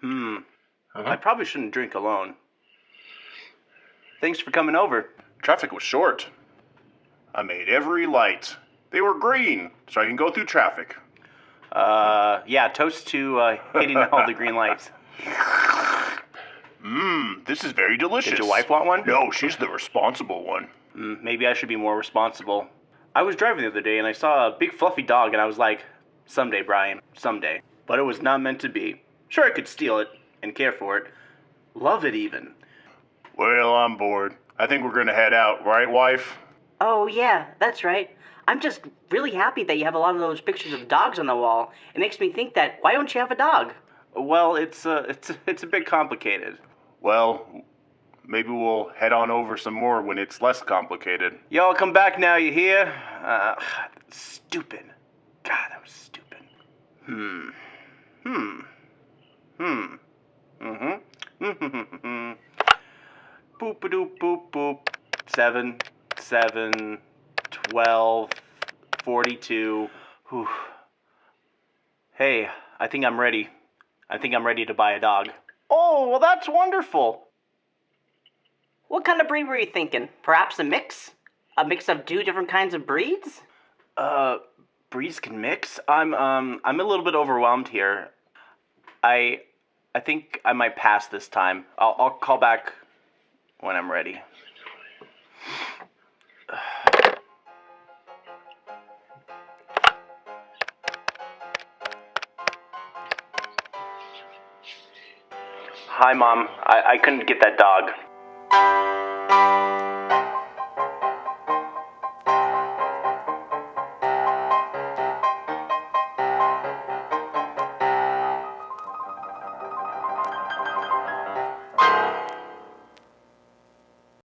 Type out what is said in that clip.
Hmm. Uh-huh. I probably shouldn't drink alone. Thanks for coming over. Traffic was short. I made every light. They were green, so I can go through traffic. Uh, yeah, toast to uh, hitting all the green lights. Mmm, this is very delicious. Did your wife want one? No, she's the responsible one. Mm, maybe I should be more responsible. I was driving the other day and I saw a big fluffy dog and I was like, someday, Brian, someday. But it was not meant to be. Sure, I could steal it and care for it. Love it even. Well, I'm bored. I think we're gonna head out, right, wife? Oh, yeah, that's right. I'm just really happy that you have a lot of those pictures of dogs on the wall. It makes me think that why don't you have a dog? Well, it's uh, it's it's a bit complicated. Well, maybe we'll head on over some more when it's less complicated. Y'all come back now, you hear? Uh, stupid. God, that was stupid. Hmm. Hmm. Hmm. Boop a doop boop boop. Seven. Seven. Twelve. Forty-two. Whew. Hey, I think I'm ready. I think I'm ready to buy a dog. Oh, well, that's wonderful. What kind of breed were you thinking? Perhaps a mix? A mix of two different kinds of breeds? Uh, breeds can mix. I'm um I'm a little bit overwhelmed here. I I think I might pass this time. I'll I'll call back when I'm ready. Hi, mom. I, I couldn't get that dog.